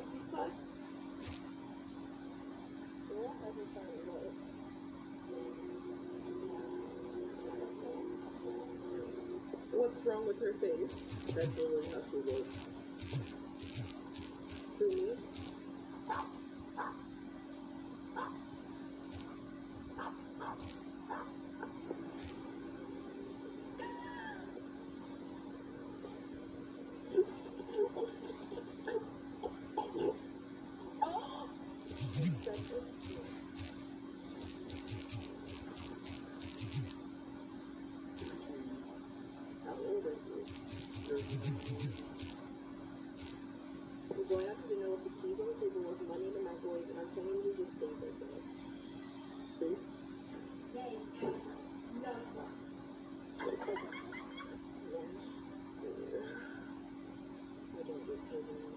class, she's class. Yeah, I just found it. What? What's wrong with her face? That's really how she looks. Who, me?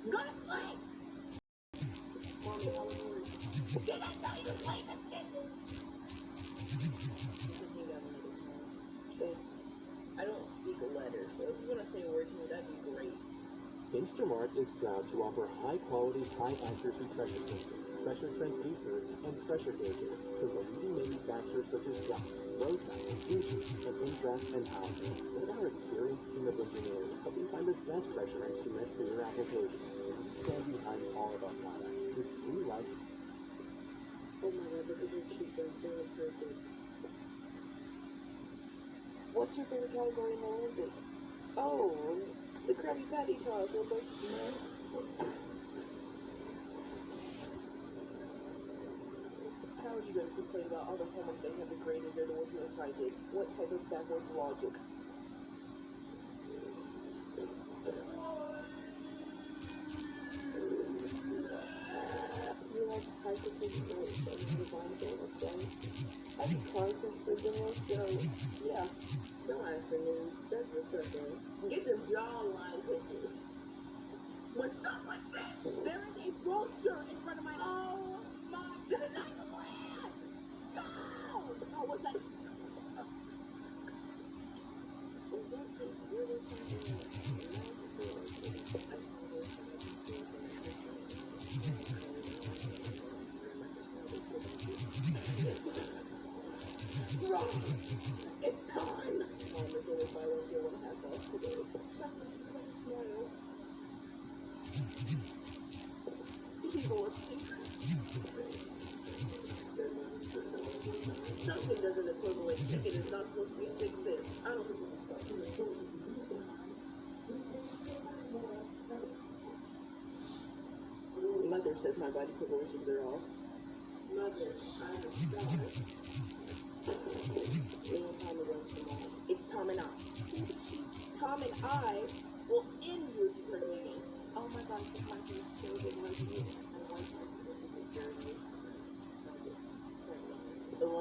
I don't speak a letter, so if you want to say a word to me, that'd be great. Instrumart is proud to offer high-quality, high-accuracy pressure systems, pressure transducers, and pressure gauges from the leading manufacturers such as Yacht, Rosemount, Fuji, and Impress and Allen. With our experienced team of engineers, help you find the best pressure instrument for your application. We stand behind all of our products, which we like Oh my god, look at your cheekbones, perfect. What's your favorite category in the Olympics? Oh, the Krabby Patty toss. What about you? How are you going to complain about all the they have graded or the I did? What type of backwards logic? You like hypothetical things designed for this day? I think content for demos, so yeah. Don't ask news. That's disgusting. Get your jawline picture. What's up with this? There is a brochure in front of my Oh my This No! Something doesn't equivalent. Chicken is not supposed to be six cents. I don't think it's Mother says my body proportions are off. Mother, I'm a star. Little Tom is on tomorrow. It's Tom and I. Tom and I will end your journey. Oh my gosh, the is so good like you. And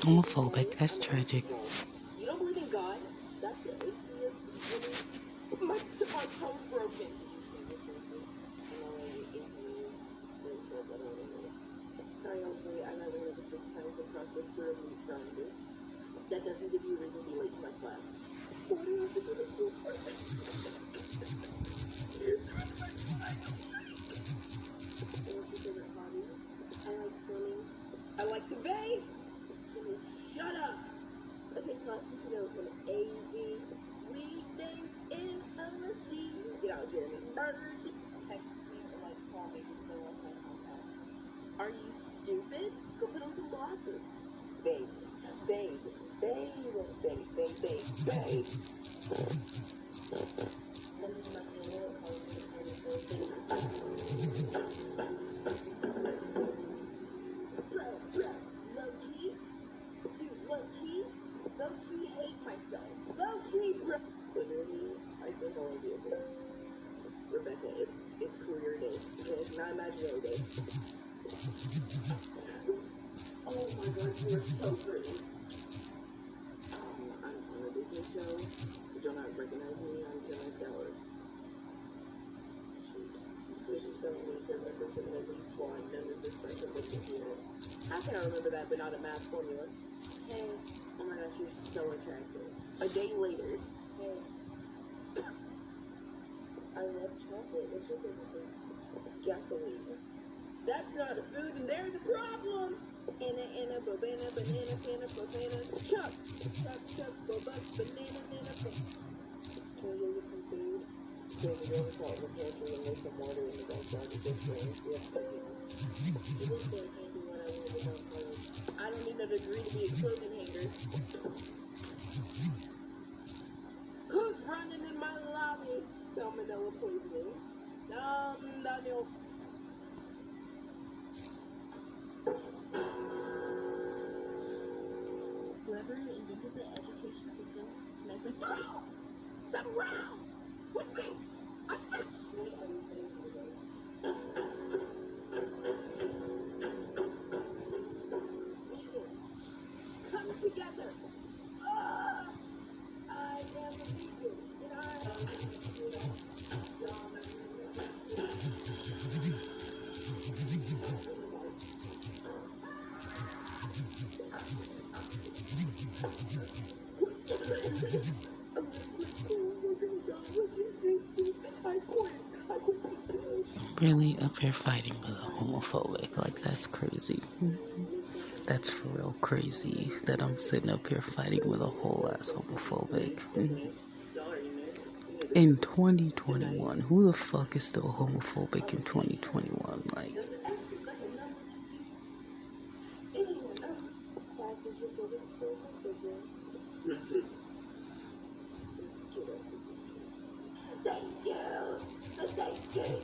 Homophobic, that's tragic. You don't believe in God? That's the atheist. My, my toe's broken. Sorry, I'll say I never heard the six times across. That doesn't give you a reason to be late to my class. glasses. Babe, babe, babe, babe, babe, babe, babe. Rebecca, it's, it's career day. It's not imaginary day. How can I remember that but not a math formula? Hey, oh my gosh, you're so attractive. A day later. Hey. I love chocolate. What's your favorite food? Gasoline. That's not a food, and there's a problem. Anna, Anna, Bobana, banana, banana, banana, chuck. Chuck, chuck, bobus, banana, banana, banana. Can we go get some food? Can we go and call the pantry and there's some water in the backyard to get drinks? We have cookies. It is so handy when I want to go college. I don't need a degree to be a clothing hanger. Who's running in my lobby? Salmonella poisoning. Um, Daniel. Meant to Wow! Some round! With me! Really up here fighting with a homophobic. Like, that's crazy. That's for real crazy that I'm sitting up here fighting with a whole ass homophobic. In 2021, who the fuck is still homophobic in 2021? Like, Thank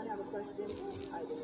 anyone have a question? I do.